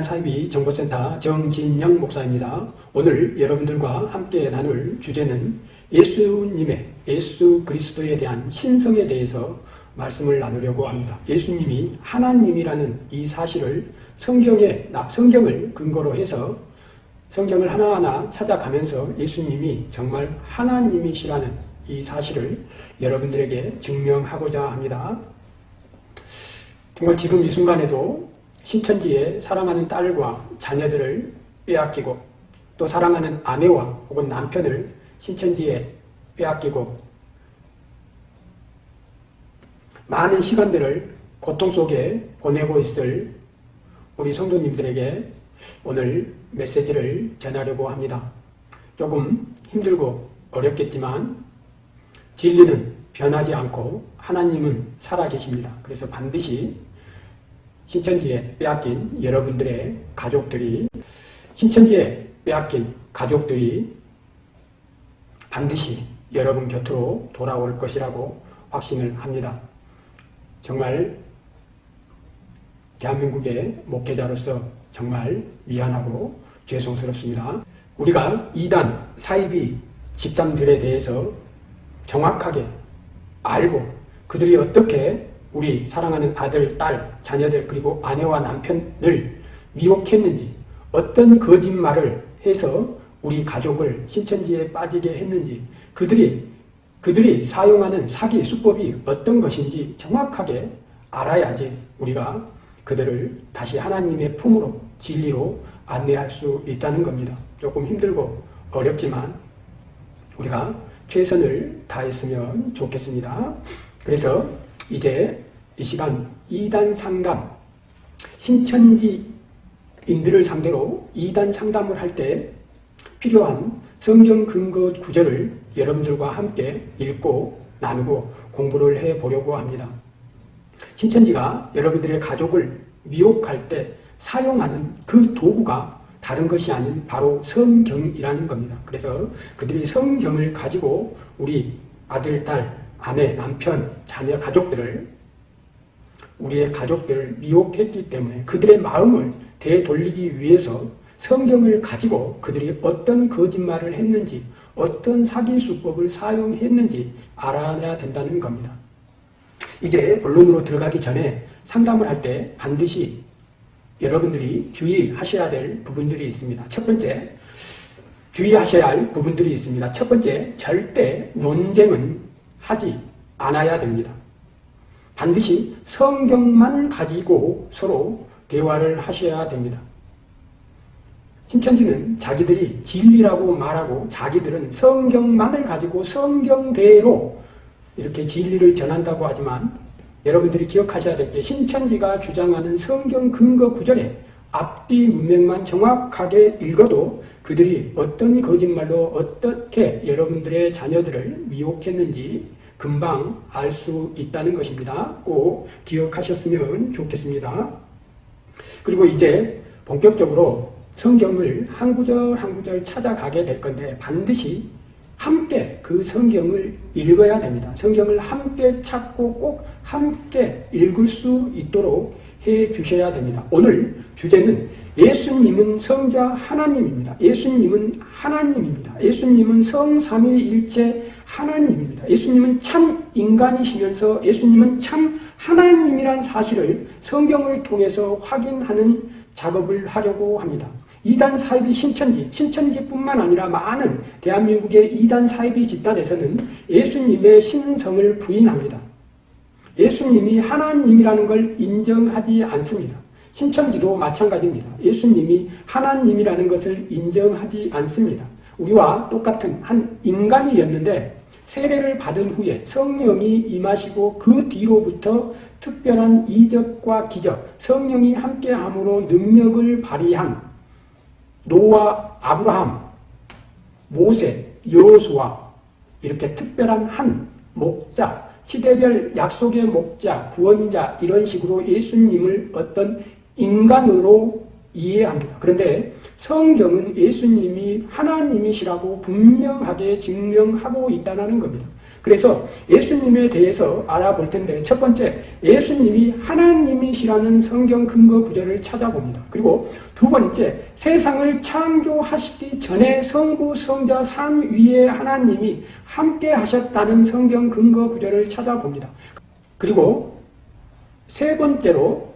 이단 사이비 정보센터 정진영 목사입니다. 오늘 여러분들과 함께 나눌 주제는 예수님의 예수 그리스도에 대한 신성에 대해서 말씀을 나누려고 합니다. 예수님이 하나님이라는 이 사실을 성경에 성경을 근거로 해서 성경을 하나하나 찾아가면서 예수님이 정말 하나님이시라는 이 사실을 여러분들에게 증명하고자 합니다. 정말 지금 이 순간에도 신천지에 사랑하는 딸과 자녀들을 빼앗기고 또 사랑하는 아내와 혹은 남편을 신천지에 빼앗기고 많은 시간들을 고통 속에 보내고 있을 우리 성도님들에게 오늘 메시지를 전하려고 합니다. 조금 힘들고 어렵겠지만 진리는 변하지 않고 하나님은 살아계십니다. 그래서 반드시 신천지에 빼앗긴 여러분들의 가족들이 신천지에 빼앗긴 가족들이 반드시 여러분 곁으로 돌아올 것이라고 확신을 합니다. 정말 대한민국의 목회자로서 정말 미안하고 죄송스럽습니다. 우리가 이단, 사이비 집단들에 대해서 정확하게 알고 그들이 어떻게 우리 사랑하는 아들, 딸, 자녀들 그리고 아내와 남편을 미혹했는지 어떤 거짓말을 해서 우리 가족을 신천지에 빠지게 했는지 그들이 그들이 사용하는 사기 수법이 어떤 것인지 정확하게 알아야지 우리가 그들을 다시 하나님의 품으로 진리로 안내할 수 있다는 겁니다. 조금 힘들고 어렵지만 우리가 최선을 다했으면 좋겠습니다. 그래서 이제 이 시간 2단 상담, 신천지인들을 상대로 2단 상담을 할 때 필요한 성경 근거 구절을 여러분들과 함께 읽고 나누고 공부를 해 보려고 합니다. 신천지가 여러분들의 가족을 미혹할 때 사용하는 그 도구가 다른 것이 아닌 바로 성경이라는 겁니다. 그래서 그들이 성경을 가지고 우리 아들, 딸, 아내, 남편, 자녀, 가족들을 우리의 가족들을 미혹했기 때문에 그들의 마음을 되돌리기 위해서 성경을 가지고 그들이 어떤 거짓말을 했는지 어떤 사기 수법을 사용했는지 알아야 된다는 겁니다. 이제 본론으로 들어가기 전에 상담을 할 때 반드시 여러분들이 주의하셔야 될 부분들이 있습니다. 첫 번째, 주의하셔야 할 부분들이 있습니다. 첫 번째, 절대 논쟁은 하지 않아야 됩니다. 반드시 성경만 가지고 서로 대화를 하셔야 됩니다. 신천지는 자기들이 진리라고 말하고 자기들은 성경만을 가지고 성경대로 이렇게 진리를 전한다고 하지만 여러분들이 기억하셔야 될 게 신천지가 주장하는 성경 근거 구절에 앞뒤 문맥만 정확하게 읽어도 그들이 어떤 거짓말로 어떻게 여러분들의 자녀들을 미혹했는지 금방 알 수 있다는 것입니다. 꼭 기억하셨으면 좋겠습니다. 그리고 이제 본격적으로 성경을 한 구절 한 구절 찾아가게 될 건데 반드시 함께 그 성경을 읽어야 됩니다. 성경을 함께 찾고 꼭 함께 읽을 수 있도록 해 주셔야 됩니다. 오늘 주제는 예수님은 성자 하나님입니다. 예수님은 하나님입니다. 예수님은 성삼위일체 하나님입니다. 예수님은 참 인간이시면서 예수님은 참 하나님이란 사실을 성경을 통해서 확인하는 작업을 하려고 합니다. 이단 사이비 신천지, 신천지뿐만 아니라 많은 대한민국의 이단 사이비 집단에서는 예수님의 신성을 부인합니다. 예수님이 하나님이라는 걸 인정하지 않습니다. 신천지도 마찬가지입니다. 예수님이 하나님이라는 것을 인정하지 않습니다. 우리와 똑같은 한 인간이었는데 세례를 받은 후에 성령이 임하시고 그 뒤로부터 특별한 이적과 기적, 성령이 함께함으로 능력을 발휘한 노아, 아브라함, 모세, 여호수아 이렇게 특별한 한 목자, 시대별 약속의 목자, 구원자 이런 식으로 예수님을 어떤 인간으로 이해합니다. 그런데 성경은 예수님이 하나님이시라고 분명하게 증명하고 있다는 겁니다. 그래서 예수님에 대해서 알아볼 텐데 첫 번째 예수님이 하나님이시라는 성경 근거 구절을 찾아봅니다. 그리고 두 번째 세상을 창조하시기 전에 성부 성자 삼위의 하나님이 함께 하셨다는 성경 근거 구절을 찾아봅니다. 그리고 세 번째로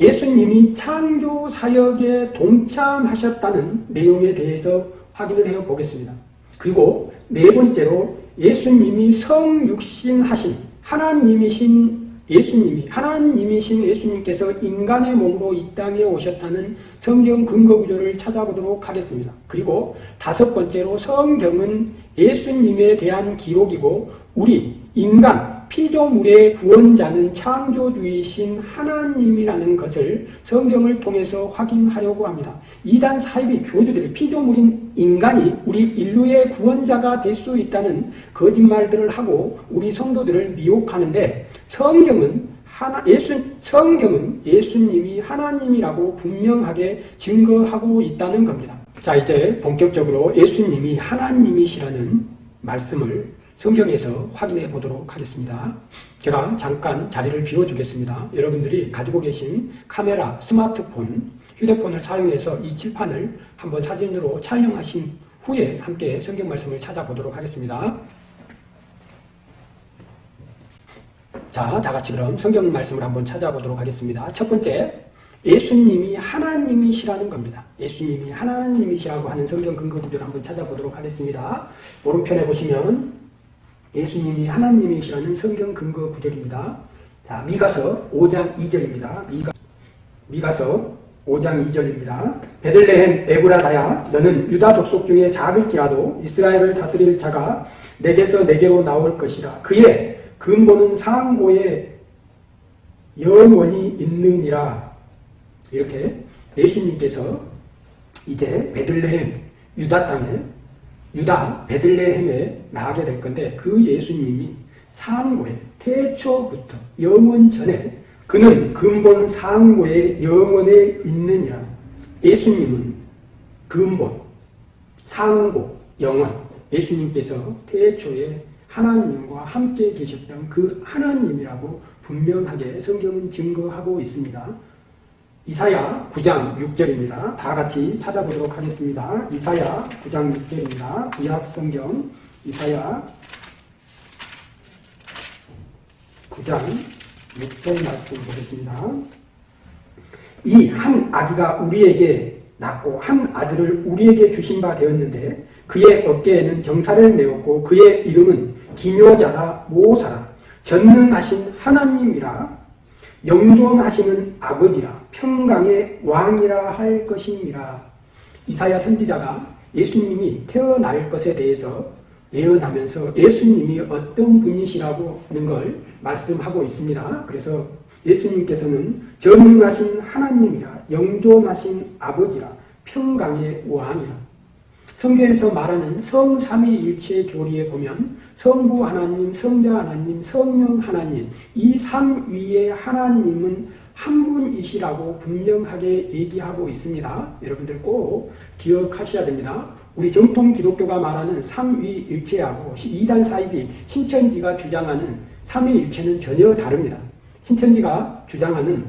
예수님이 창조 사역에 동참하셨다는 내용에 대해서 확인을 해 보겠습니다. 그리고 네 번째로 예수님이 성육신하신 하나님이신 예수님이 하나님이신 예수님께서 인간의 몸으로 이 땅에 오셨다는 성경 근거 구조를 찾아보도록 하겠습니다. 그리고 다섯 번째로 성경은 예수님에 대한 기록이고 우리 인간 피조물의 구원자는 창조주이신 하나님이라는 것을 성경을 통해서 확인하려고 합니다. 이단 사이비 교주들이 피조물인 인간이 우리 인류의 구원자가 될 수 있다는 거짓말들을 하고 우리 성도들을 미혹하는데 성경은 하나, 예수, 성경은 예수님이 하나님이라고 분명하게 증거하고 있다는 겁니다. 자, 이제 본격적으로 예수님이 하나님이시라는 말씀을 성경에서 확인해 보도록 하겠습니다. 제가 잠깐 자리를 비워주겠습니다. 여러분들이 가지고 계신 카메라, 스마트폰, 휴대폰을 사용해서 이 칠판을 한번 사진으로 촬영하신 후에 함께 성경 말씀을 찾아보도록 하겠습니다. 자, 다 같이 그럼 성경 말씀을 한번 찾아보도록 하겠습니다. 첫 번째, 예수님이 하나님이시라는 겁니다. 예수님이 하나님이시라고 하는 성경 근거 구절을 한번 찾아보도록 하겠습니다. 오른편에 보시면 예수님이 하나님이시라는 성경 근거 구절입니다. 자, 미가서 5장 2절입니다. 미가, 미가서 5장 2절입니다. 베들레헴 에브라다야 너는 유다 족속 중에 작을지라도 이스라엘을 다스릴 자가 내게서 내게로 나올 것이라. 그의 근본은 상고에 영원히 있느니라. 이렇게 예수님께서 이제 베들레헴 유다 땅에 유다 베들레헴에 나가게 될 건데 그 예수님이 상고에 태초부터 영원 전에 그는 근본 상고의 영원에 있느냐 예수님은 근본 상고 영원 예수님께서 태초에 하나님과 함께 계셨던 그 하나님이라고 분명하게 성경은 증거하고 있습니다. 이사야 9장 6절입니다. 다 같이 찾아보도록 하겠습니다. 이사야 9장 6절입니다. 구약 성경 이사야 9장 6절 말씀 보겠습니다. 이 한 아기가 우리에게 낳고 한 아들을 우리에게 주신 바 되었는데 그의 어깨에는 정사를 메웠고 그의 이름은 기묘자라 모사라 전능하신 하나님이라 영존하시는 아버지라 평강의 왕이라 할 것입니다. 이사야 선지자가 예수님이 태어날 것에 대해서 예언하면서 예수님이 어떤 분이시라고는 걸 말씀하고 있습니다. 그래서 예수님께서는 전능하신 하나님이라 영존하신 아버지라 평강의 왕이라 성경에서 말하는 성삼위일체 교리에 보면 성부 하나님, 성자 하나님, 성령 하나님 이 삼위의 하나님은 한 분이시라고 분명하게 얘기하고 있습니다. 여러분들 꼭 기억하셔야 됩니다. 우리 정통 기독교가 말하는 삼위일체하고 이단 사입이 신천지가 주장하는 삼위일체는 전혀 다릅니다. 신천지가 주장하는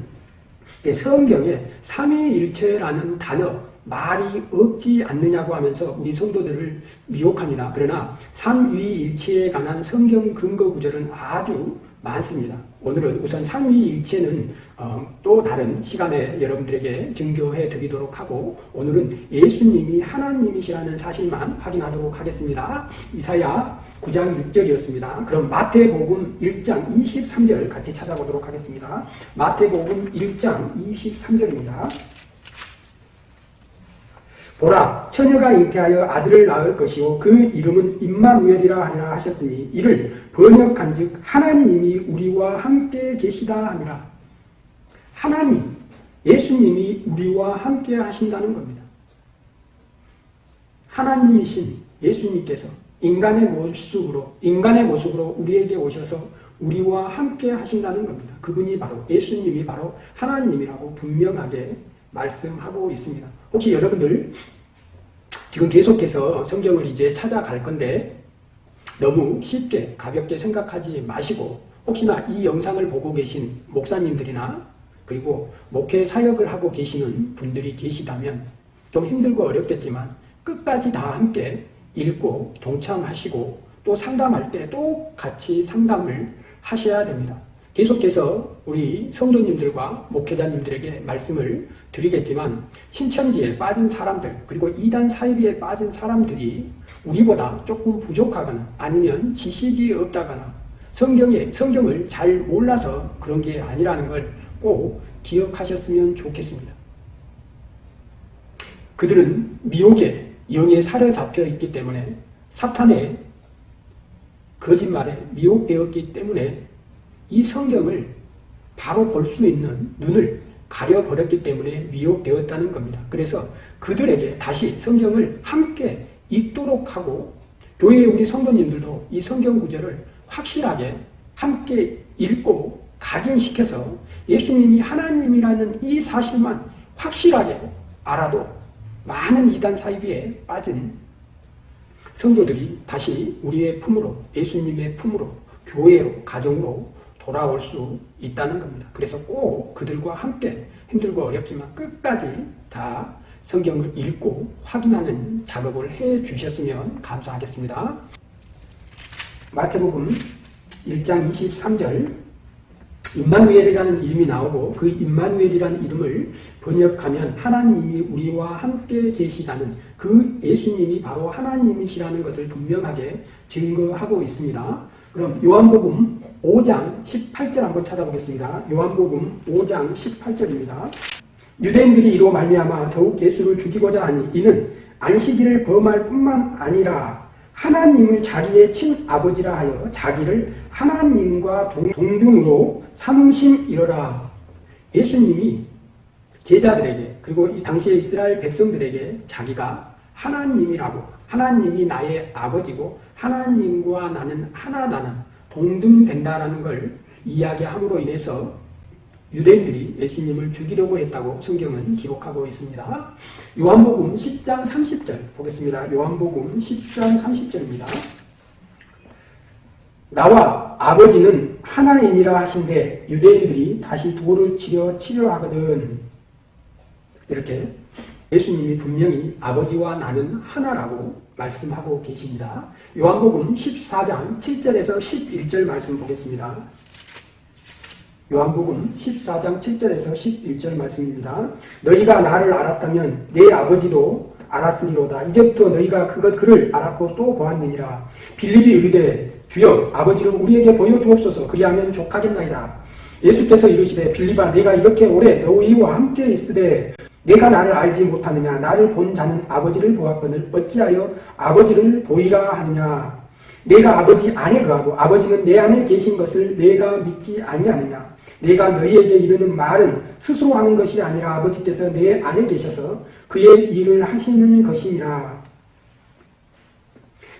성경에 삼위일체라는 단어 말이 없지 않느냐고 하면서 우리 성도들을 미혹합니다. 그러나 삼위일체에 관한 성경 근거 구절은 아주 많습니다. 오늘은 우선 삼위일체는 어, 또 다른 시간에 여러분들에게 증거해 드리도록 하고 오늘은 예수님이 하나님이시라는 사실만 확인하도록 하겠습니다. 이사야 9장 6절이었습니다. 그럼 마태복음 1장 23절 같이 찾아보도록 하겠습니다. 마태복음 1장 23절입니다. 보라 처녀가 잉태하여 아들을 낳을 것이요 그 이름은 임마누엘이라 하리라 하셨으니 이를 번역한즉 하나님이 우리와 함께 계시다 함이라 하나님 예수님이 우리와 함께 하신다는 겁니다. 하나님이신 예수님께서 인간의 모습으로 인간의 모습으로 우리에게 오셔서 우리와 함께 하신다는 겁니다. 그분이 바로 예수님이 바로 하나님이라고 분명하게 말씀하고 있습니다. 혹시 여러분들 지금 계속해서 성경을 이제 찾아갈 건데 너무 쉽게 가볍게 생각하지 마시고 혹시나 이 영상을 보고 계신 목사님들이나 그리고 목회 사역을 하고 계시는 분들이 계시다면 좀 힘들고 어렵겠지만 끝까지 다 함께 읽고 동참하시고 또 상담할 때 또 같이 상담을 하셔야 됩니다. 계속해서 우리 성도님들과 목회자님들에게 말씀을 드리겠지만 신천지에 빠진 사람들 그리고 이단 사이비에 빠진 사람들이 우리보다 조금 부족하거나 아니면 지식이 없다거나 성경에 성경을 잘 몰라서 그런 게 아니라는 걸 꼭 기억하셨으면 좋겠습니다. 그들은 미혹에 영에 사로잡혀 있기 때문에 사탄의 거짓말에 미혹되었기 때문에 이 성경을 바로 볼 수 있는 눈을 가려버렸기 때문에 미혹되었다는 겁니다. 그래서 그들에게 다시 성경을 함께 읽도록 하고 교회의 우리 성도님들도 이 성경 구절을 확실하게 함께 읽고 각인시켜서 예수님이 하나님이라는 이 사실만 확실하게 알아도 많은 이단 사이비에 빠진 성도들이 다시 우리의 품으로 예수님의 품으로 교회로 가정으로 돌아올 수 있다는 겁니다. 그래서 꼭 그들과 함께 힘들고 어렵지만 끝까지 다 성경을 읽고 확인하는 작업을 해 주셨으면 감사하겠습니다. 마태복음 1장 23절 임마누엘이라는 이름이 나오고 그 임마누엘이라는 이름을 번역하면 하나님이 우리와 함께 계시다는 그 예수님이 바로 하나님이시라는 것을 분명하게 증거하고 있습니다. 그럼 요한복음 5장 18절 한번 찾아보겠습니다. 요한복음 5장 18절입니다. 유대인들이 이로 말미암아 더욱 예수를 죽이고자 하니 이는 안식일을 범할 뿐만 아니라 하나님을 자기의 친아버지라 하여 자기를 하나님과 동등으로 삼으심 이러라. 예수님이 제자들에게 그리고 이 당시의 이스라엘 백성들에게 자기가 하나님이라고 하나님이 나의 아버지고 하나님과 나는 하나다는 동등된다라는 걸 이야기함으로 인해서 유대인들이 예수님을 죽이려고 했다고 성경은 기록하고 있습니다. 요한복음 10장 30절 보겠습니다. 요한복음 10장 30절입니다. 나와 아버지는 하나이니라 하신데 유대인들이 다시 돌을 치려 치려하거든 이렇게 예수님이 분명히 아버지와 나는 하나라고 말씀하고 계십니다. 요한복음 14장 7절에서 11절 말씀 보겠습니다. 요한복음 14장 7절에서 11절 말씀입니다. 너희가 나를 알았다면 내 아버지도 알았으리로다. 이제부터 너희가 그것 그를 알았고 또 보았느니라. 빌립이 이르되 주여 아버지를 우리에게 보여주옵소서 그리하면 족하겠나이다. 예수께서 이르시되 빌립아 내가 이렇게 오래 너희와 함께 있으되 내가 나를 알지 못하느냐 나를 본 자는 아버지를 보았거늘 어찌하여 아버지를 보이라 하느냐 내가 아버지 안에 거하고 아버지는 내 안에 계신 것을 내가 믿지 아니하느냐 내가 너희에게 이르는 말은 스스로 하는 것이 아니라 아버지께서 내 안에 계셔서 그의 일을 하시는 것이니라.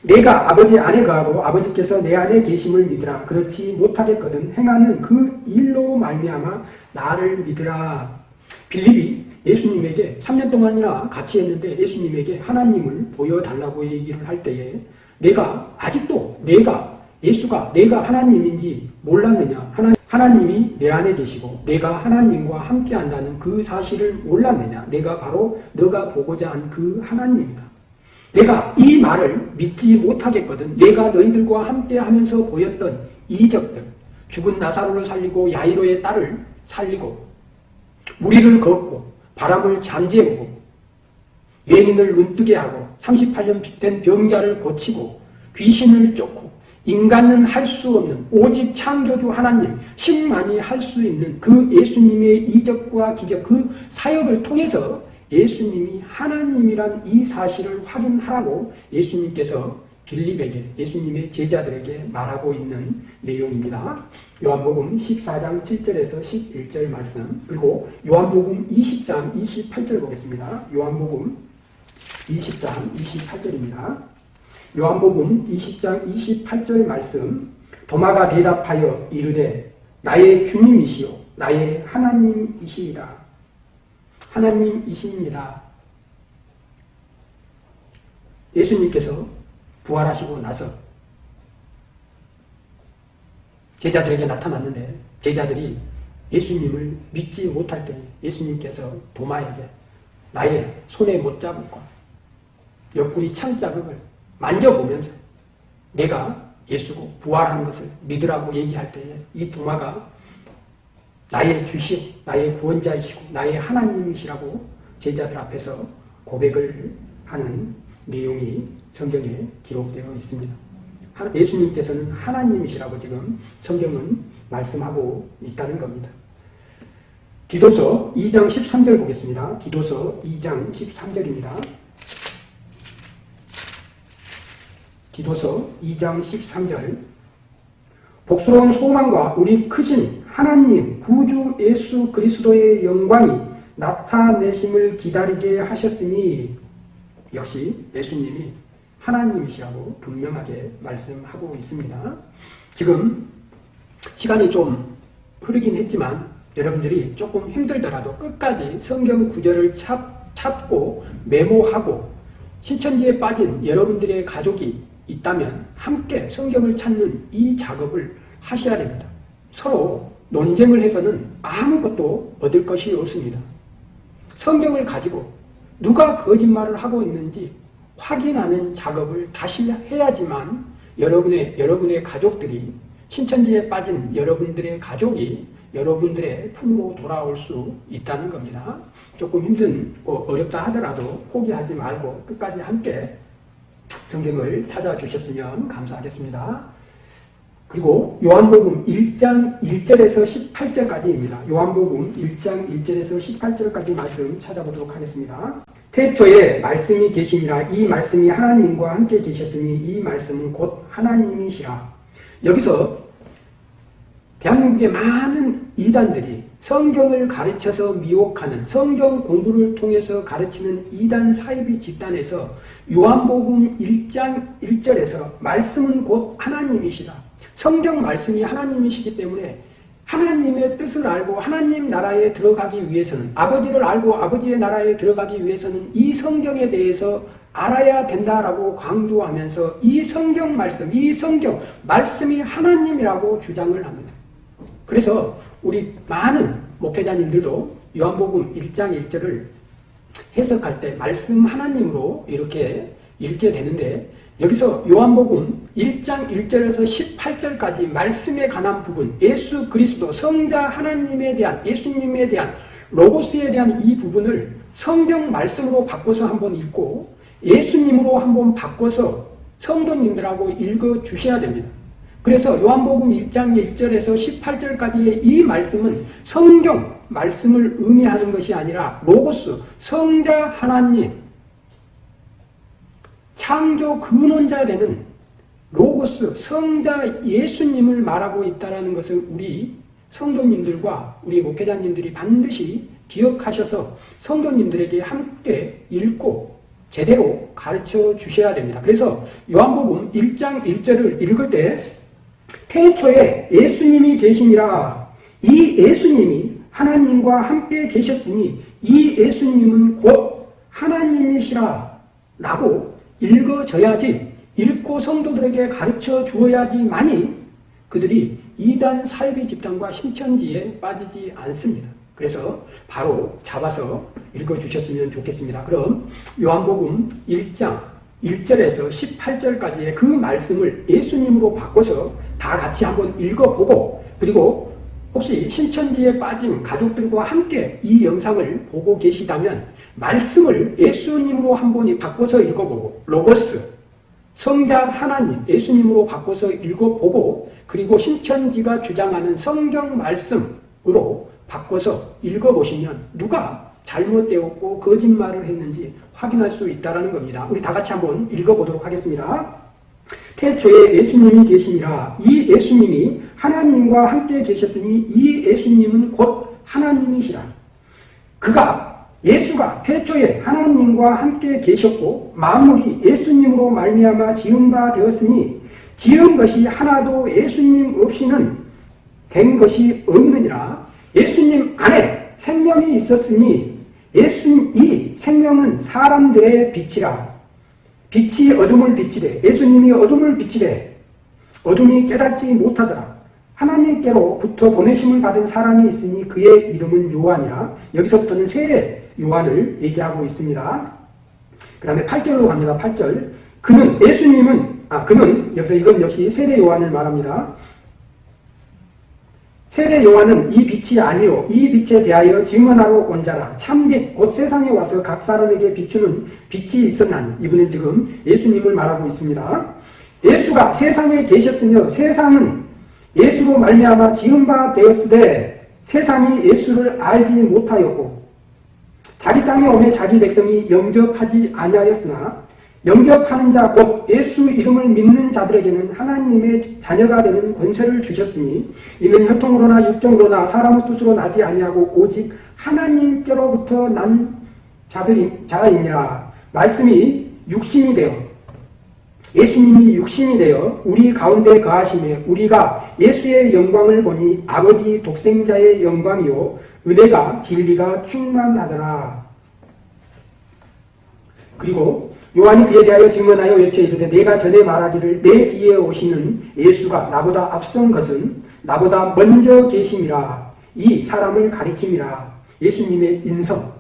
내가 아버지 안에 거하고 아버지께서 내 안에 계심을 믿으라. 그렇지 못하겠거든 행하는 그 일로 말미암아 나를 믿으라. 빌립이 예수님에게 3년 동안이나 같이 했는데 예수님에게 하나님을 보여달라고 얘기를 할 때에 내가 아직도 내가 예수가 내가 하나님인지 몰랐느냐? 하나, 하나님이 내 안에 계시고 내가 하나님과 함께 한다는 그 사실을 몰랐느냐? 내가 바로 너가 보고자 한 그 하나님이다. 내가 이 말을 믿지 못하겠거든. 내가 너희들과 함께 하면서 보였던 이적들 죽은 나사로를 살리고 야이로의 딸을 살리고 무리를 걷고 바람을 잠재우고 예민을 눈뜨게 하고 38년 된 병자를 고치고 귀신을 쫓고 인간은 할 수 없는 오직 창조주 하나님 힘만이 할 수 있는 그 예수님의 이적과 기적 그 사역을 통해서 예수님이 하나님이란 이 사실을 확인하라고 예수님께서 빌립에게 예수님의 제자들에게 말하고 있는 내용입니다. 요한복음 14장 7절에서 11절 말씀 그리고 요한복음 20장 28절 보겠습니다. 요한복음 20장 28절입니다. 요한복음 20장 28절 말씀 도마가 대답하여 이르되 나의 주님이시요 나의 하나님이시이다. 하나님이십니다. 예수님께서 부활하시고 나서 제자들에게 나타났는데 제자들이 예수님을 믿지 못할 때 예수님께서 도마에게 나의 손에 못 잡을과 옆구리 창자극을 만져보면서 내가 예수고 부활한 것을 믿으라고 얘기할 때에 이 도마가 나의 주시오, 나의 구원자이시고 나의 하나님이시라고 제자들 앞에서 고백을 하는 내용이 성경에 기록되어 있습니다. 예수님께서는 하나님이시라고 지금 성경은 말씀하고 있다는 겁니다. 디도서 2장 13절 보겠습니다. 디도서 2장 13절입니다. 디도서 2장 13절 복스러운 소망과 우리 크신 하나님 구주 예수 그리스도의 영광이 나타내심을 기다리게 하셨으니 역시 예수님이 하나님이시라고 분명하게 말씀하고 있습니다. 지금 시간이 좀 흐르긴 했지만 여러분들이 조금 힘들더라도 끝까지 성경 구절을 찾, 찾고 메모하고 신천지에 빠진 여러분들의 가족이 있다면 함께 성경을 찾는 이 작업을 하셔야 됩니다. 서로 논쟁을 해서는 아무것도 얻을 것이 없습니다. 성경을 가지고 누가 거짓말을 하고 있는지 확인하는 작업을 다시 해야지만 여러분의, 여러분의 가족들이 신천지에 빠진 여러분들의 가족이 여러분들의 품으로 돌아올 수 있다는 겁니다. 조금 힘든, 뭐 어렵다 하더라도 포기하지 말고 끝까지 함께 성경을 찾아주셨으면 감사하겠습니다. 그리고 요한복음 1장 1절에서 18절까지입니다. 요한복음 1장 1절에서 18절까지 말씀 찾아보도록 하겠습니다. 태초에 말씀이 계시니라 이 말씀이 하나님과 함께 계셨으니 이 말씀은 곧 하나님이시라. 여기서 대한민국의 많은 이단들이 성경을 가르쳐서 미혹하는 성경 공부를 통해서 가르치는 이단 사이비 집단에서 요한복음 1장 1절에서 말씀은 곧 하나님이시다. 성경 말씀이 하나님이시기 때문에 하나님의 뜻을 알고 하나님 나라에 들어가기 위해서는 아버지를 알고 아버지의 나라에 들어가기 위해서는 이 성경에 대해서 알아야 된다라고 강조하면서 이 성경 말씀, 이 성경 말씀이 하나님이라고 주장을 합니다. 그래서 우리 많은 목회자님들도 요한복음 1장 1절을 해석할 때 말씀 하나님으로 이렇게 읽게 되는데 여기서 요한복음 1장 1절에서 18절까지 말씀에 관한 부분 예수 그리스도 성자 하나님에 대한 예수님에 대한 로고스에 대한 이 부분을 성경 말씀으로 바꿔서 한번 읽고 예수님으로 한번 바꿔서 성도님들하고 읽어 주셔야 됩니다. 그래서 요한복음 1장 1절에서 18절까지의 이 말씀은 성경 말씀을 의미하는 것이 아니라 로고스, 성자 하나님, 창조 근원자 되는 로고스, 성자 예수님을 말하고 있다는 것을 우리 성도님들과 우리 목회자님들이 반드시 기억하셔서 성도님들에게 함께 읽고 제대로 가르쳐 주셔야 됩니다. 그래서 요한복음 1장 1절을 읽을 때 태초에 예수님이 계시니라 이 예수님이 하나님과 함께 계셨으니 이 예수님은 곧 하나님이시라 라고 읽어져야지 읽고 성도들에게 가르쳐 주어야지만이 그들이 이단 사이비 집단과 신천지에 빠지지 않습니다. 그래서 바로 잡아서 읽어주셨으면 좋겠습니다. 그럼 요한복음 1장 1절에서 18절까지의 그 말씀을 예수님으로 바꿔서 다 같이 한번 읽어보고 그리고 혹시 신천지에 빠진 가족들과 함께 이 영상을 보고 계시다면 말씀을 예수님으로 한번 바꿔서 읽어보고 로고스 성자 하나님 예수님으로 바꿔서 읽어보고 그리고 신천지가 주장하는 성경 말씀으로 바꿔서 읽어보시면 누가 잘못되었고 거짓말을 했는지 확인할 수 있다는 겁니다. 우리 다 같이 한번 읽어보도록 하겠습니다. 태초에 예수님이 계시니라 이 예수님이 하나님과 함께 계셨으니 이 예수님은 곧 하나님이시라. 그가 예수가 태초에 하나님과 함께 계셨고 만물이 예수님으로 말미암아 지은 바 되었으니 지은 것이 하나도 예수님 없이는 된 것이 없느니라. 예수님 안에 생명이 있었으니 예수 이 생명은 사람들의 빛이라. 빛이 어둠을 비치되 예수님이 어둠을 비치되 어둠이 깨닫지 못하더라. 하나님께로부터 보내심을 받은 사람이 있으니 그의 이름은 요한이라 여기서부터는 세례 요한을 얘기하고 있습니다. 그 다음에 8절로 갑니다. 8절 그는 예수님은 아 그는 여기서 이건 역시 세례 요한을 말합니다. 세례 요한은 이 빛이 아니요 이 빛에 대하여 증언하러 온 자라 참빛 곧 세상에 와서 각 사람에게 비추는 빛이 있었나니 이분은 지금 예수님을 말하고 있습니다. 예수가 세상에 계셨으며 세상은 예수로 말미암아 지은 바 되었으되 세상이 예수를 알지 못하였고 자기 땅에 오매 자기 백성이 영접하지 아니하였으나 영접하는 자 곧 예수 이름을 믿는 자들에게는 하나님의 자녀가 되는 권세를 주셨으니 이는 혈통으로나 육정으로나 사람의 뜻으로 나지 아니하고 오직 하나님께로부터 난 자들이 자이니라. 말씀이 육신이 되어 예수님이 육신이 되어 우리 가운데 거하심에 우리가 예수의 영광을 보니 아버지 독생자의 영광이요 은혜가 진리가 충만하더라. 그리고 요한이 그에 대하여 증언하여 외쳐 이르되 내가 전에 말하기를 내 뒤에 오시는 예수가 나보다 앞선 것은 나보다 먼저 계심이라. 이 사람을 가리킴이라. 예수님의 인성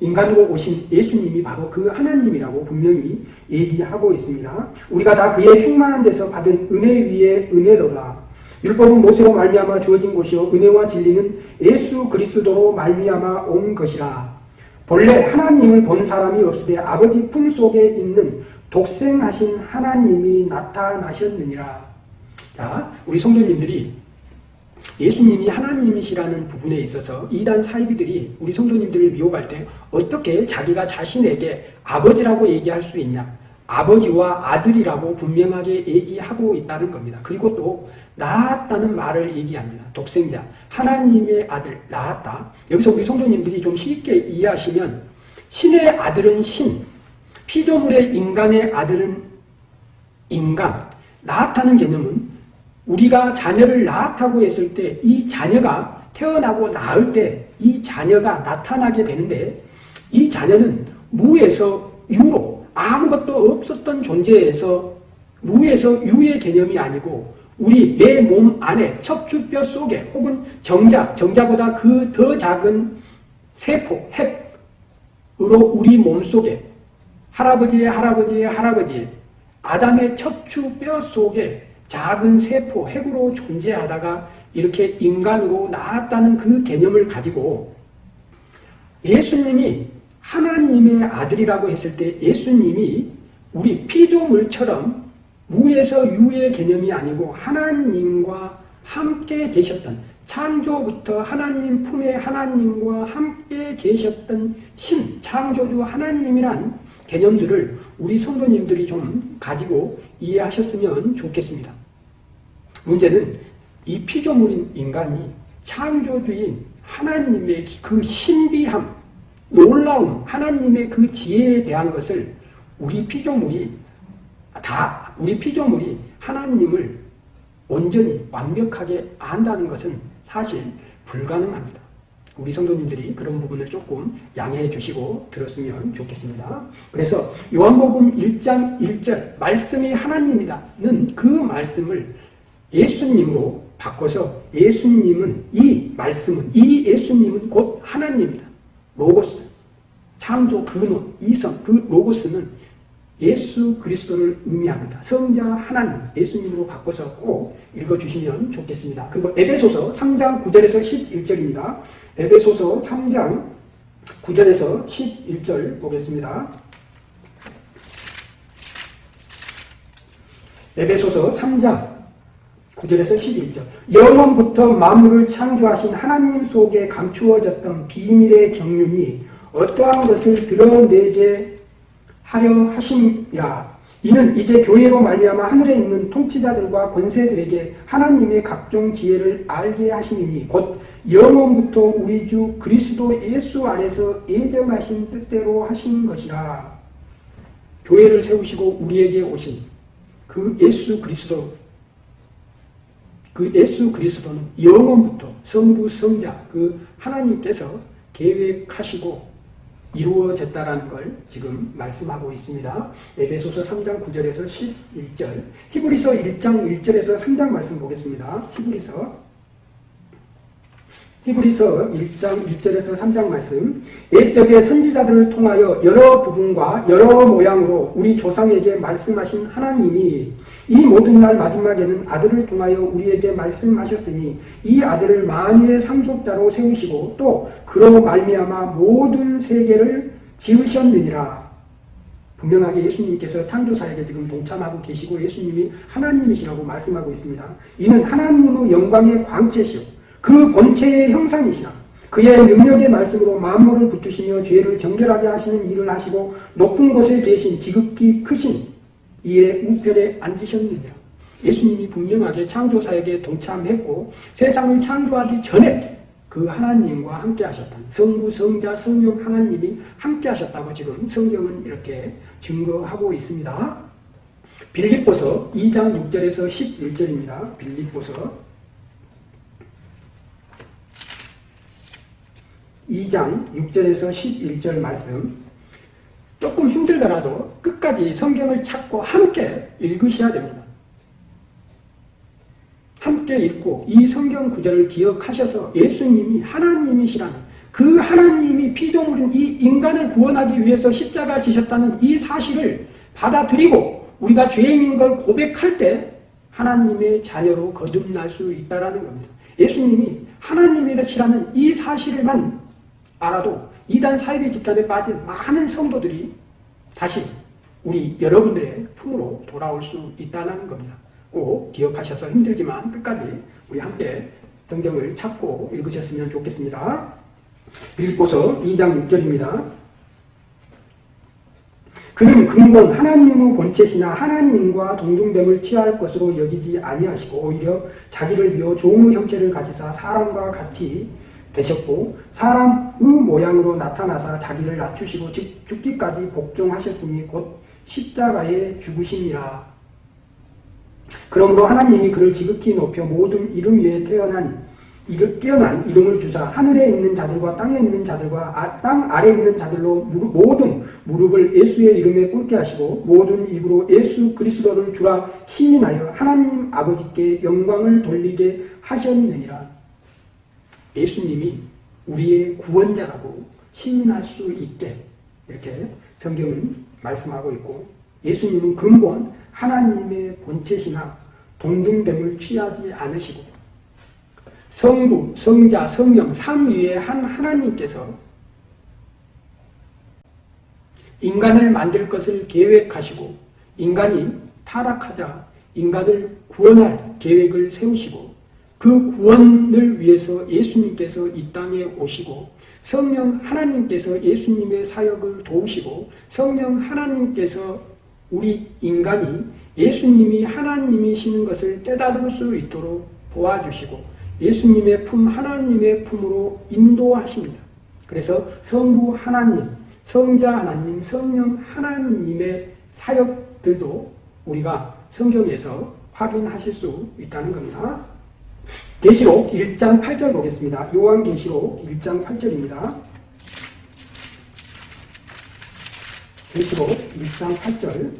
인간으로 오신 예수님이 바로 그 하나님이라고 분명히 얘기하고 있습니다. 우리가 다 그의 충만한 데서 받은 은혜 위에 은혜로라. 율법은 모세로 말미암아 주어진 것이요 은혜와 진리는 예수 그리스도로 말미암아 온 것이라. 본래 하나님을 본 사람이 없으되 아버지 품속에 있는 독생하신 하나님이 나타나셨느니라. 자, 우리 성도님들이 예수님이 하나님이시라는 부분에 있어서 이단 사이비들이 우리 성도님들을 미혹할 때 어떻게 자기가 자신에게 아버지라고 얘기할 수 있냐. 아버지와 아들이라고 분명하게 얘기하고 있다는 겁니다. 그리고 또 낳았다는 말을 얘기합니다. 독생자, 하나님의 아들, 낳았다. 여기서 우리 성도님들이 좀 쉽게 이해하시면 신의 아들은 신, 피조물의 인간의 아들은 인간, 낳았다는 개념은 우리가 자녀를 낳았다고 했을 때 이 자녀가 태어나고 낳을 때 이 자녀가 나타나게 되는데 이 자녀는 무에서 유로 아무것도 없었던 존재에서 무에서 유의 개념이 아니고 우리 내 몸 안에 척추뼈 속에 혹은 정자, 정자보다 그 더 작은 세포, 핵으로 우리 몸 속에 할아버지의 할아버지의 할아버지 아담의 척추뼈 속에 작은 세포, 핵으로 존재하다가 이렇게 인간으로 나았다는 그 개념을 가지고 예수님이 하나님의 아들이라고 했을 때 예수님이 우리 피조물처럼 무에서 유의 개념이 아니고 하나님과 함께 계셨던 창조부터 하나님 품에 하나님과 함께 계셨던 신, 창조주 하나님이란 개념들을 우리 성도님들이 좀 가지고 이해하셨으면 좋겠습니다. 문제는 이 피조물인 인간이 창조주인 하나님의 그 신비함, 놀라움, 하나님의 그 지혜에 대한 것을 우리 피조물이 다 우리 피조물이 하나님을 온전히 완벽하게 안다는 것은 사실 불가능합니다. 우리 성도님들이 그런 부분을 조금 양해해 주시고 들었으면 좋겠습니다. 그래서 요한복음 1장 1절 말씀이 하나님이다는 그 말씀을 예수님으로 바꿔서 예수님은 이 말씀은 이 예수님은 곧 하나님이다. 로고스 창조 근원 이성 그 로고스는 예수 그리스도를 의미합니다. 성자 하나님 예수님으로 바꿔서 꼭 읽어주시면 좋겠습니다. 그리고 에베소서 3장 9절에서 11절입니다. 에베소서 3장 9절에서 11절 보겠습니다. 에베소서 3장 9절에서 11절 영원부터 만물을 창조하신 하나님 속에 감추어졌던 비밀의 경륜이 어떠한 것을 드러내게 하려 하심이라. 이는 이제 교회로 말미암아 하늘에 있는 통치자들과 권세들에게 하나님의 각종 지혜를 알게 하시니 곧 영원부터 우리 주 그리스도 예수 안에서 예정하신 뜻대로 하신 것이라. 교회를 세우시고 우리에게 오신 그 예수 그리스도 그 예수 그리스도는 영원부터 성부 성자 그 하나님께서 계획하시고 이루어졌다라는 걸 지금 말씀하고 있습니다. 에베소서 3장 9절에서 11절, 히브리서 1장 1절에서 3장 말씀 보겠습니다. 히브리서 히브리서 1장 1절에서 3장 말씀. 옛적의 선지자들을 통하여 여러 부분과 여러 모양으로 우리 조상에게 말씀하신 하나님이 이 모든 날 마지막에는 아들을 통하여 우리에게 말씀하셨으니 이 아들을 만유의 상속자로 세우시고 또 그로 말미암아 모든 세계를 지으셨느니라. 분명하게 예수님께서 창조사에게 지금 동참하고 계시고 예수님이 하나님이시라고 말씀하고 있습니다. 이는 하나님의 영광의 광채시오 그 본체의 형상이시라. 그의 능력의 말씀으로 만물을 붙드시며 죄를 정결하게 하시는 일을 하시고 높은 곳에 계신 지극히 크신 이의 우편에 앉으셨느냐. 예수님이 분명하게 창조사에게 동참했고 세상을 창조하기 전에 그 하나님과 함께 하셨다. 성부, 성자, 성령 하나님이 함께 하셨다고 지금 성경은 이렇게 증거하고 있습니다. 빌립보서 2장 6절에서 11절입니다. 빌립보서 2장 6절에서 11절 말씀 조금 힘들더라도 끝까지 성경을 찾고 함께 읽으셔야 됩니다. 함께 읽고 이 성경 구절을 기억하셔서 예수님이 하나님이시라는 그 하나님이 피조물인 이 인간을 구원하기 위해서 십자가 지셨다는 이 사실을 받아들이고 우리가 죄인인 걸 고백할 때 하나님의 자녀로 거듭날 수 있다는 겁니다. 예수님이 하나님이시라는 이 사실만 알아도 이단 사이비 집단에 빠진 많은 성도들이 다시 우리 여러분들의 품으로 돌아올 수 있다는 겁니다. 꼭 기억하셔서 힘들지만 끝까지 우리 함께 성경을 찾고 읽으셨으면 좋겠습니다. 빌보서 2장 6절입니다. 그는 근본 하나님의 본체시나 하나님과 동등됨을 취할 것으로 여기지 아니하시고 오히려 자기를 비워 종의 형체를 가지사 사람과 같이 되셨고 사람의 모양으로 나타나사 자기를 낮추시고 죽기까지 복종하셨으니 곧 십자가에 죽으심이라. 그러므로 하나님이 그를 지극히 높여 모든 이름 위에 태어난 뛰어난 이름을 주사 하늘에 있는 자들과 땅에 있는 자들과 아, 땅 아래에 있는 자들로 무릎, 모든 무릎을 예수의 이름에 꿇게 하시고 모든 입으로 예수 그리스도를 주라 시인하여 하나님 아버지께 영광을 돌리게 하셨느니라. 예수님이 우리의 구원자라고 신인할 수 있게 이렇게 성경은 말씀하고 있고 예수님은 근본 하나님의 본체시나 동등됨을 취하지 않으시고 성부, 성자, 성령 삼위의 한 하나님께서 인간을 만들 것을 계획하시고 인간이 타락하자 인간을 구원할 계획을 세우시고 그 구원을 위해서 예수님께서 이 땅에 오시고 성령 하나님께서 예수님의 사역을 도우시고 성령 하나님께서 우리 인간이 예수님이 하나님이시는 것을 깨달을 수 있도록 도와주시고 예수님의 품 하나님의 품으로 인도하십니다. 그래서 성부 하나님, 성자 하나님, 성령 하나님의 사역들도 우리가 성경에서 확인하실 수 있다는 겁니다. 계시록 1장 8절 보겠습니다. 요한 계시록 1장 8절입니다. 계시록 1장 8절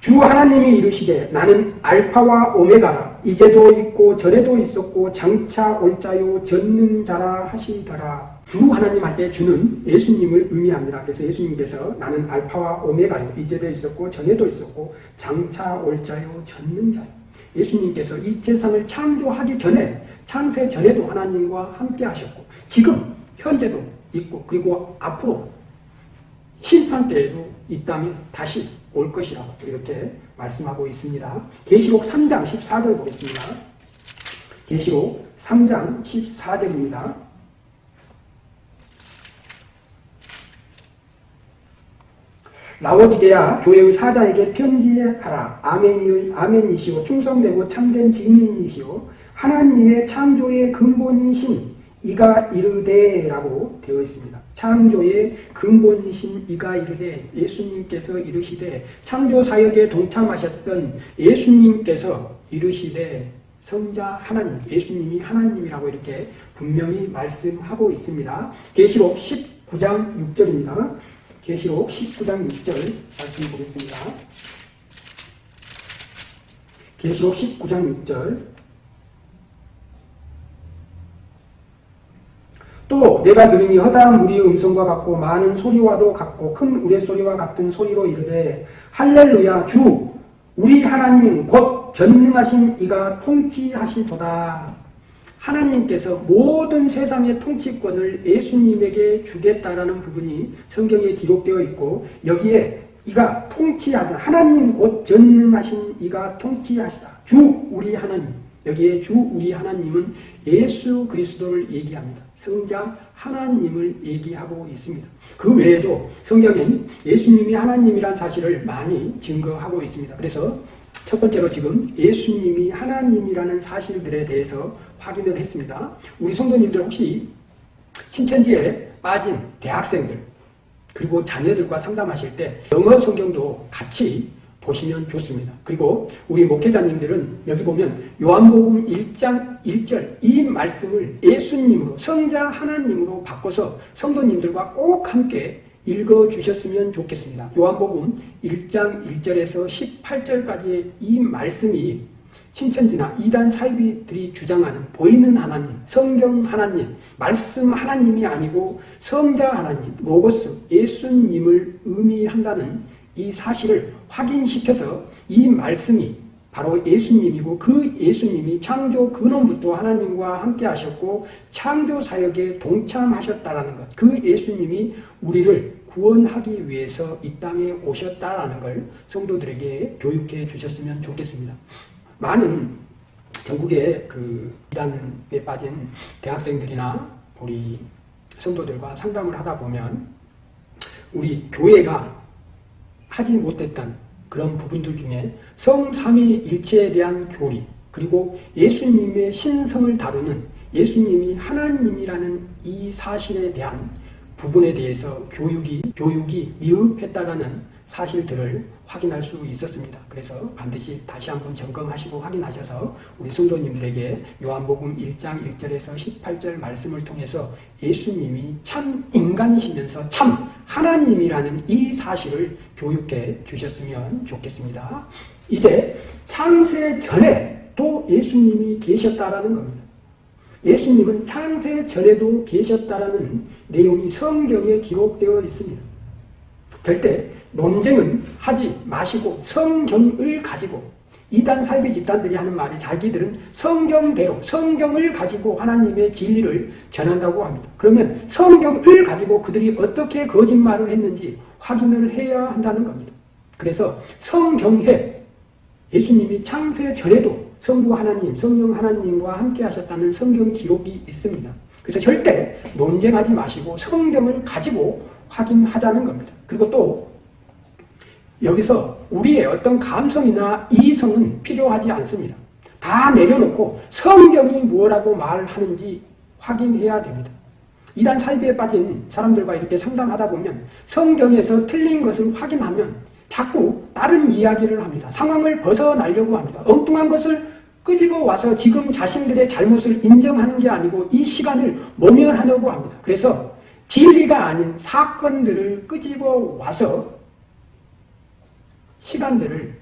주 하나님이 이르시되 나는 알파와 오메가라 이제도 있고 전에도 있었고 장차 올 자요 전능자라 하시더라 주 하나님 할 때 주는 예수님을 의미합니다. 그래서 예수님께서 나는 알파와 오메가요 이제도 있었고 전에도 있었고 장차 올 자요 전능자요 예수님께서 이 세상을 창조하기 전에 창세 전에도 하나님과 함께 하셨고 지금 현재도 있고 그리고 앞으로 심판 때에도 이 땅에 다시 올 것이라고 이렇게 말씀하고 있습니다. 계시록 3장 14절 보겠습니다. 계시록 3장 14절입니다. 라오디게아 교회의 사자에게 편지하라. 아멘이, 아멘이시오. 충성되고 참된 증인이시오. 하나님의 창조의 근본이신 이가 이르되 라고 되어 있습니다. 창조의 근본이신 이가 이르되 예수님께서 이르시되 창조 사역에 동참하셨던 예수님께서 이르시되 성자 하나님, 예수님이 하나님이라고 이렇게 분명히 말씀하고 있습니다. 계시록 10 19장 6절입니다. 계시록 19장 6절 말씀 보겠습니다. 계시록 19장 6절 또 내가 들으니 허다한 무리의 음성과 같고 많은 소리와도 같고 큰 우레소리와 같은 소리로 이르되 할렐루야 주 우리 하나님 곧 전능하신 이가 통치하시도다 하나님께서 모든 세상의 통치권을 예수님에게 주겠다라는 부분이 성경에 기록되어 있고 여기에 이가 통치하다 하나님 곧 전능하신 이가 통치하시다 주 우리 하나님 여기에 주 우리 하나님은 예수 그리스도를 얘기합니다. 성장 하나님을 얘기하고 있습니다. 그 외에도 성경엔 예수님이 하나님이란 사실을 많이 증거하고 있습니다. 그래서 첫 번째로 지금 예수님이 하나님이라는 사실들에 대해서 확인을 했습니다. 우리 성도님들 혹시 신천지에 빠진 대학생들 그리고 자녀들과 상담하실 때 영어 성경도 같이 보시면 좋습니다. 그리고 우리 목회자님들은 여기 보면 요한복음 1장 1절 이 말씀을 예수님으로 성자 하나님으로 바꿔서 성도님들과 꼭 함께 읽어주셨으면 좋겠습니다. 요한복음 1장 1절에서 18절까지의 이 말씀이 신천지나 이단 사이비들이 주장하는 보이는 하나님, 성경 하나님, 말씀 하나님이 아니고 성자 하나님, 로고스, 예수님을 의미한다는 이 사실을 확인시켜서 이 말씀이 바로 예수님이고 그 예수님이 창조 근원부터 하나님과 함께 하셨고 창조 사역에 동참하셨다라는 것. 그 예수님이 우리를 구원하기 위해서 이 땅에 오셨다라는 걸 성도들에게 교육해 주셨으면 좋겠습니다. 많은 전국의 그 이단에 빠진 대학생들이나 우리 성도들과 상담을 하다 보면 우리 교회가 하지 못했던 그런 부분들 중에 성삼위일체에 대한 교리 그리고 예수님의 신성을 다루는 예수님이 하나님이라는 이 사실에 대한 부분에 대해서 교육이 교육이 미흡했다라는 사실들을 확인할 수 있었습니다. 그래서 반드시 다시 한번 점검하시고 확인하셔서 우리 성도님들에게 요한복음 1장 1절에서 18절 말씀을 통해서 예수님이 참 인간이시면서 참 하나님이라는 이 사실을 교육해 주셨으면 좋겠습니다. 이제 창세 전에 또 예수님이 계셨다라는 겁니다. 예수님은 창세 전에도 계셨다라는 내용이 성경에 기록되어 있습니다. 절대 논쟁은 하지 마시고 성경을 가지고 이단 사이비 집단들이 하는 말이 자기들은 성경대로 성경을 가지고 하나님의 진리를 전한다고 합니다. 그러면 성경을 가지고 그들이 어떻게 거짓말을 했는지 확인을 해야 한다는 겁니다. 그래서 성경에 예수님이 창세 전에도 성부 하나님, 성령 하나님과 함께 하셨다는 성경 기록이 있습니다. 그래서 절대 논쟁하지 마시고 성경을 가지고 확인하자는 겁니다. 그리고 또 여기서 우리의 어떤 감성이나 이성은 필요하지 않습니다. 다 내려놓고 성경이 뭐라고 말하는지 확인해야 됩니다. 이단 사이비에 빠진 사람들과 이렇게 상담하다 보면 성경에서 틀린 것을 확인하면 자꾸 다른 이야기를 합니다. 상황을 벗어나려고 합니다. 엉뚱한 것을 끄집어 와서 지금 자신들의 잘못을 인정하는 게 아니고 이 시간을 모면하려고 합니다. 그래서 진리가 아닌 사건들을 끄집어 와서 시간들을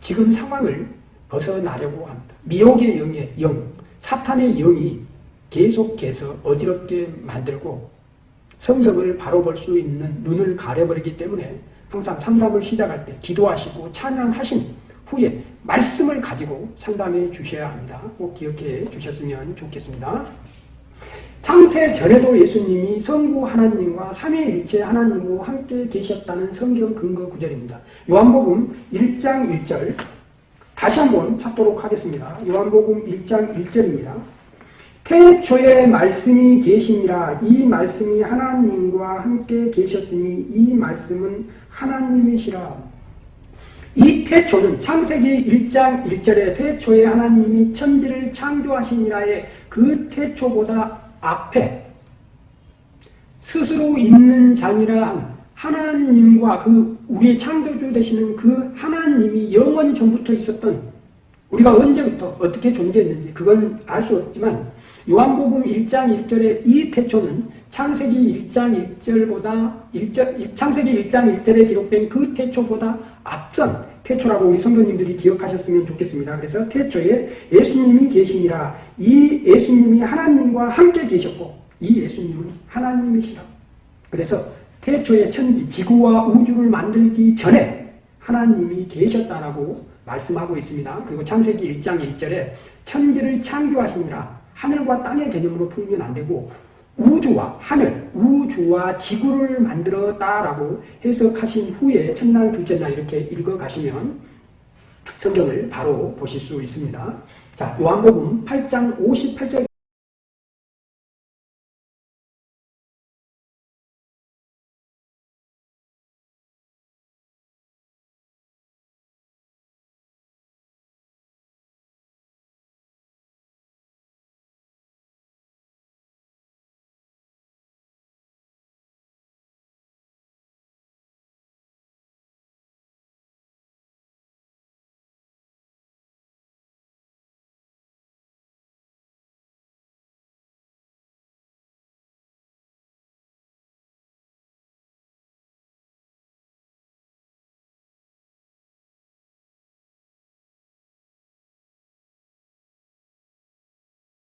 지금 상황을 벗어나려고 합니다. 미혹의 영의 영, 사탄의 영이 계속해서 어지럽게 만들고 성경을 바로 볼 수 있는 눈을 가려버리기 때문에 항상 상담을 시작할 때 기도하시고 찬양하신 후에 말씀을 가지고 상담해 주셔야 합니다. 꼭 기억해 주셨으면 좋겠습니다. 창세 전에도 예수님이 성부 하나님과 삼위일체 하나님으로 함께 계셨다는 성경 근거 구절입니다. 요한복음 1장 1절 다시 한번 찾도록 하겠습니다. 요한복음 1장 1절입니다. 태초에 말씀이 계시니라 이 말씀이 하나님과 함께 계셨으니 이 말씀은 하나님이시라. 이 태초는 창세기 1장 1절에 태초에 하나님이 천지를 창조하시니라의 그 태초보다 앞에 스스로 있는 자니라 한 하나님과 그 우리의 창조주 되시는 그 하나님이 영원 전부터 있었던 우리가 언제부터 어떻게 존재했는지 그건 알 수 없지만 요한복음 1장 1절의 이 태초는 창세기 1장 1절보다 1절, 창세기 1장 1절에 기록된 그 태초보다 앞선 태초라고 우리 성도님들이 기억하셨으면 좋겠습니다. 그래서 태초에 예수님이 계시니라 이 예수님이 하나님과 함께 계셨고 이 예수님은 하나님이시라. 그래서 태초에 천지, 지구와 우주를 만들기 전에 하나님이 계셨다라고 말씀하고 있습니다. 그리고 창세기 1장 1절에 천지를 창조하시니라 하늘과 땅의 개념으로 풀면 안 되고 우주와 하늘, 우주와 지구를 만들었다라고 해석하신 후에 첫날, 둘째 날 이렇게 읽어가시면 성경을 바로 보실 수 있습니다. 자, 요한복음 8장 58절